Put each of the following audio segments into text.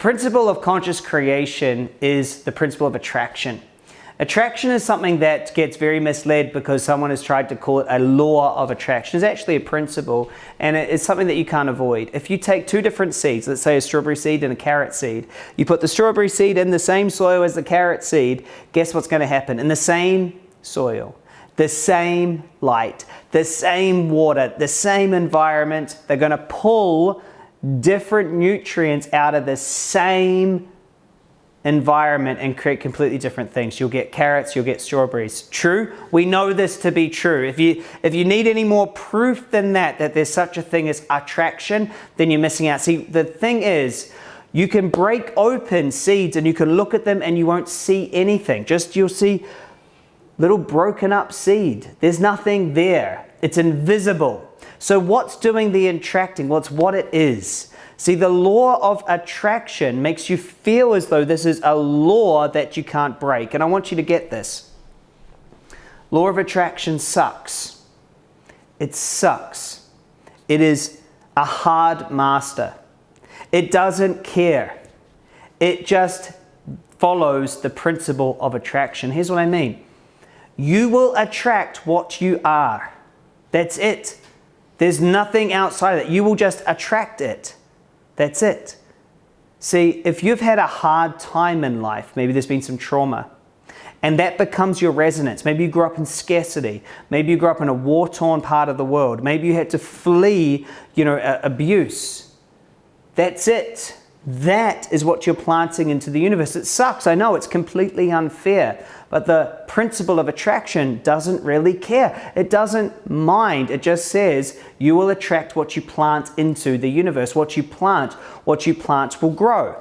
principle of conscious creation is the principle of attraction. Attraction is something that gets very misled because someone has tried to call it a law of attraction. It's actually a principle and it's something that you can't avoid. If you take two different seeds, let's say a strawberry seed and a carrot seed, you put the strawberry seed in the same soil as the carrot seed, guess what's going to happen? In the same soil, the same light, the same water, the same environment, they're going to pull different nutrients out of the same environment and create completely different things. You'll get carrots, you'll get strawberries. True? We know this to be true. If you, if you need any more proof than that, that there's such a thing as attraction, then you're missing out. See, the thing is, you can break open seeds and you can look at them and you won't see anything. Just you'll see little broken up seed. There's nothing there. It's invisible. So what's doing the attracting? Well, it's what it is. See, the law of attraction makes you feel as though this is a law that you can't break. And I want you to get this. Law of attraction sucks. It sucks. It is a hard master. It doesn't care. It just follows the principle of attraction. Here's what I mean. You will attract what you are. That's it. There's nothing outside of it. You will just attract it. That's it. See, if you've had a hard time in life, maybe there's been some trauma, and that becomes your resonance. Maybe you grew up in scarcity. Maybe you grew up in a war-torn part of the world. Maybe you had to flee, you know, abuse. That's it. That is what you're planting into the universe. It sucks, I know, it's completely unfair, but the principle of attraction doesn't really care. It doesn't mind. It just says you will attract what you plant into the universe. What you plant, what you plant will grow.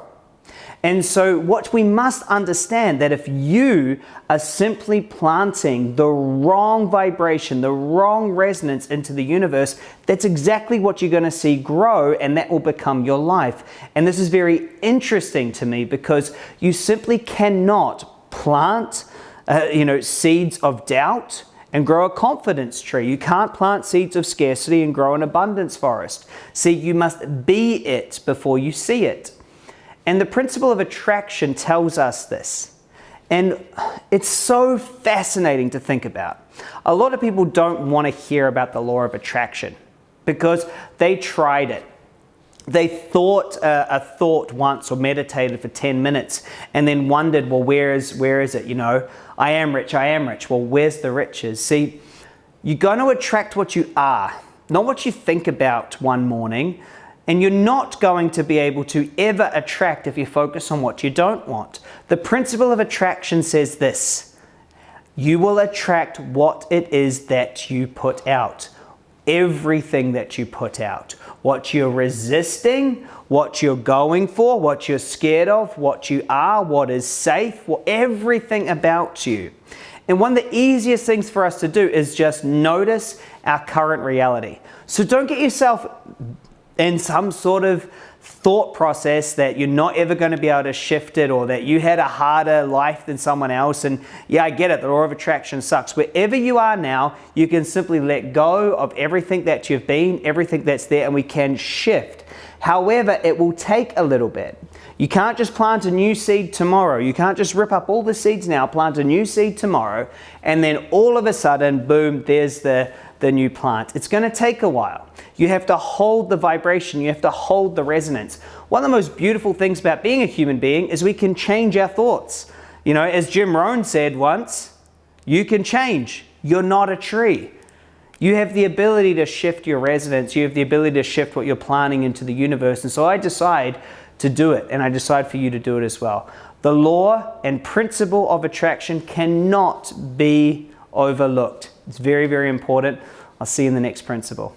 And so what we must understand that if you are simply planting the wrong vibration, the wrong resonance into the universe, that's exactly what you're going to see grow and that will become your life. And this is very interesting to me because you simply cannot plant uh, you know, seeds of doubt and grow a confidence tree. You can't plant seeds of scarcity and grow an abundance forest. See, you must be it before you see it. And the principle of attraction tells us this. And it's so fascinating to think about. A lot of people don't want to hear about the law of attraction because they tried it. They thought uh, a thought once or meditated for 10 minutes and then wondered, well, where is, where is it? You know, I am rich, I am rich. Well, where's the riches? See, you're going to attract what you are, not what you think about one morning, and you're not going to be able to ever attract if you focus on what you don't want. The principle of attraction says this, you will attract what it is that you put out. Everything that you put out. What you're resisting, what you're going for, what you're scared of, what you are, what is safe, everything about you. And one of the easiest things for us to do is just notice our current reality. So don't get yourself in some sort of thought process that you're not ever going to be able to shift it or that you had a harder life than someone else. And yeah I get it the law of attraction sucks. Wherever you are now you can simply let go of everything that you've been everything that's there and we can shift. However it will take a little bit. You can't just plant a new seed tomorrow. You can't just rip up all the seeds now plant a new seed tomorrow and then all of a sudden boom there's the the new plant. It's going to take a while. You have to hold the vibration, you have to hold the resonance. One of the most beautiful things about being a human being is we can change our thoughts. You know, as Jim Rohn said once, you can change. You're not a tree. You have the ability to shift your resonance. You have the ability to shift what you're planning into the universe. And so I decide to do it, and I decide for you to do it as well. The law and principle of attraction cannot be overlooked. It's very, very important. I'll see you in the next principle.